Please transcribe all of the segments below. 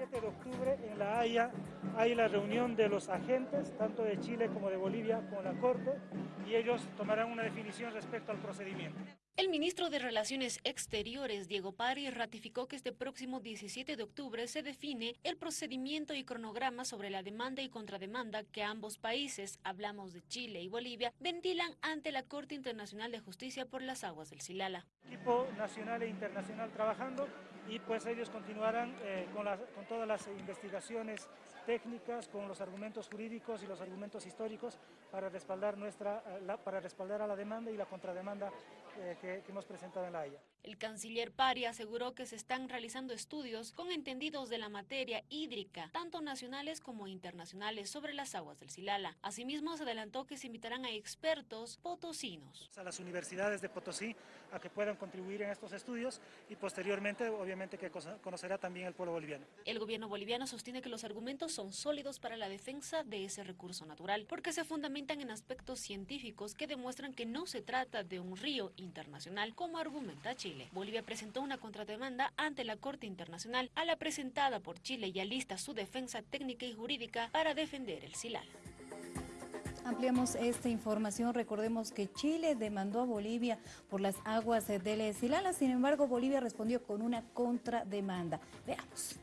17 de octubre en La Haya hay la reunión de los agentes, tanto de Chile como de Bolivia, con la Corte, y ellos tomarán una definición respecto al procedimiento. El ministro de Relaciones Exteriores, Diego Pari, ratificó que este próximo 17 de octubre se define el procedimiento y cronograma sobre la demanda y contrademanda que ambos países, hablamos de Chile y Bolivia, ventilan ante la Corte Internacional de Justicia por las aguas del Silala. Equipo nacional e internacional trabajando y pues ellos continuarán eh, con, con todas las investigaciones técnicas, con los argumentos jurídicos y los argumentos históricos para respaldar, nuestra, eh, para respaldar a la demanda y la contrademanda eh, que, que hemos presentado en la Haya. El canciller Pari aseguró que se están realizando estudios con entendidos de la materia hídrica, tanto nacionales como internacionales, sobre las aguas del Silala. Asimismo, se adelantó que se invitarán a expertos potosinos. A las universidades de Potosí a que puedan contribuir en estos estudios y posteriormente, obviamente, que conocerá también el pueblo boliviano. El gobierno boliviano sostiene que los argumentos son sólidos para la defensa de ese recurso natural, porque se fundamentan en aspectos científicos que demuestran que no se trata de un río internacional, como argumenta Chile. Bolivia presentó una contrademanda ante la Corte Internacional a la presentada por Chile y alista su defensa técnica y jurídica para defender el Silal. Ampliamos esta información. Recordemos que Chile demandó a Bolivia por las aguas del Silala. Sin embargo, Bolivia respondió con una contrademanda. Veamos.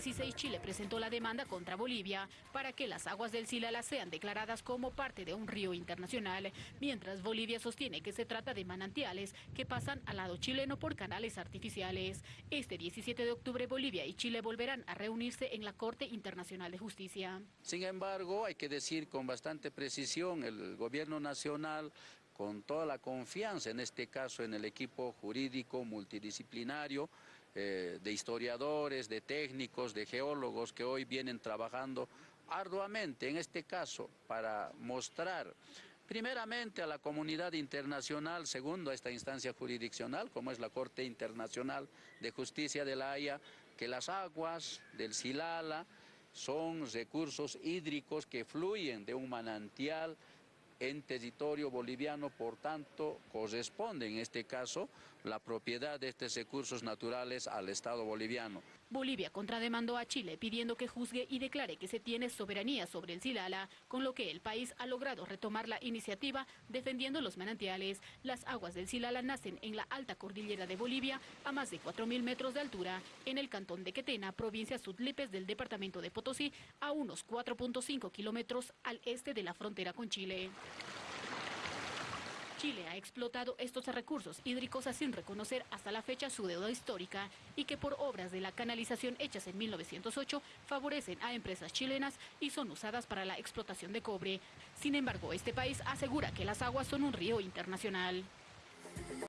2016 Chile presentó la demanda contra Bolivia para que las aguas del Silala sean declaradas como parte de un río internacional, mientras Bolivia sostiene que se trata de manantiales que pasan al lado chileno por canales artificiales. Este 17 de octubre Bolivia y Chile volverán a reunirse en la Corte Internacional de Justicia. Sin embargo, hay que decir con bastante precisión, el gobierno nacional con toda la confianza, en este caso en el equipo jurídico multidisciplinario, eh, de historiadores, de técnicos, de geólogos que hoy vienen trabajando arduamente, en este caso, para mostrar primeramente a la comunidad internacional, segundo a esta instancia jurisdiccional, como es la Corte Internacional de Justicia de la Haya, que las aguas del Silala son recursos hídricos que fluyen de un manantial en territorio boliviano, por tanto, corresponde en este caso la propiedad de estos recursos naturales al Estado boliviano. Bolivia contrademandó a Chile pidiendo que juzgue y declare que se tiene soberanía sobre el Silala, con lo que el país ha logrado retomar la iniciativa defendiendo los manantiales. Las aguas del Silala nacen en la alta cordillera de Bolivia, a más de 4.000 metros de altura, en el cantón de Quetena, provincia Sudlipes del departamento de Potosí, a unos 4.5 kilómetros al este de la frontera con Chile. Chile ha explotado estos recursos hídricos sin reconocer hasta la fecha su deuda histórica y que por obras de la canalización hechas en 1908 favorecen a empresas chilenas y son usadas para la explotación de cobre. Sin embargo, este país asegura que las aguas son un río internacional.